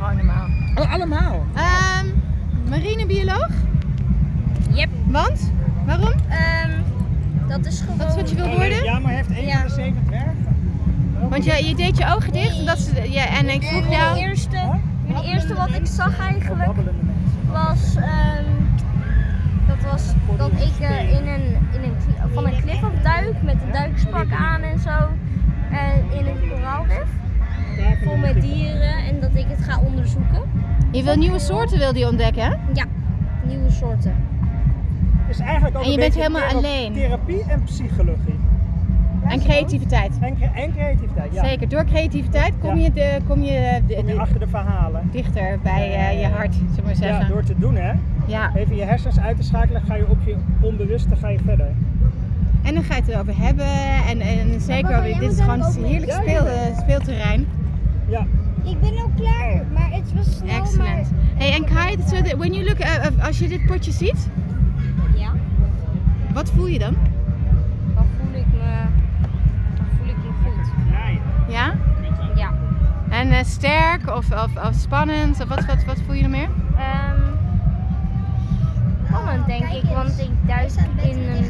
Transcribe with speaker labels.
Speaker 1: allemaal.
Speaker 2: Oh, allemaal?
Speaker 3: Ehm marinebioloog?
Speaker 1: Yep.
Speaker 3: Want? Waarom?
Speaker 1: Ehm, dat is gewoon...
Speaker 3: Dat is wat je wil worden?
Speaker 2: ja, maar heeft één
Speaker 1: Ja.
Speaker 2: van de zeven dwergen.
Speaker 3: Want je, je deed je ogen dicht en, dat is, ja, en ik vroeg jou...
Speaker 1: het eerste, het eerste wat ik zag eigenlijk was, ehm, dat was dat ik eh, in een, in een, van een klif afduik met een duikspak aan
Speaker 3: Je wil nieuwe soorten wil die ontdekken, hè?
Speaker 1: Ja, nieuwe soorten.
Speaker 2: Dus eigenlijk ook
Speaker 3: En je
Speaker 2: een
Speaker 3: bent
Speaker 2: beetje
Speaker 3: helemaal
Speaker 2: thera-
Speaker 3: alleen.
Speaker 2: Therapie en psychologie.
Speaker 3: En creativiteit.
Speaker 2: En, cre- en creativiteit, ja.
Speaker 3: Zeker, door creativiteit kom
Speaker 2: Ja.
Speaker 3: je, de, kom je, de-
Speaker 2: Kom je
Speaker 3: de-
Speaker 2: achter de verhalen.
Speaker 3: dichter bij eh, je hart, zullen we maar
Speaker 2: Ja,
Speaker 3: zeggen.
Speaker 2: door te doen hè.
Speaker 3: Ja.
Speaker 2: Even je hersens uit te schakelen, ga je op je onbewuste ga je verder.
Speaker 3: En dan ga je het erover hebben en, en zeker,
Speaker 1: jij
Speaker 3: dit is gewoon een heerlijk
Speaker 2: Ja,
Speaker 3: speel,
Speaker 2: ja.
Speaker 3: eh, speelterrein.
Speaker 2: Ja.
Speaker 4: Ik ben al klaar, maar het was snel.
Speaker 3: En Kai, so that when you look, uh, uh, als je dit potje ziet,
Speaker 1: Ja,
Speaker 3: wat voel je dan?
Speaker 1: dan voel ik me, dan voel ik me goed.
Speaker 3: Ja?
Speaker 1: Ja.
Speaker 3: En eh, sterk of, of, of spannend? Of wat, wat, wat voel je nog meer?
Speaker 1: Ehm spannend denk ik, want ik duik in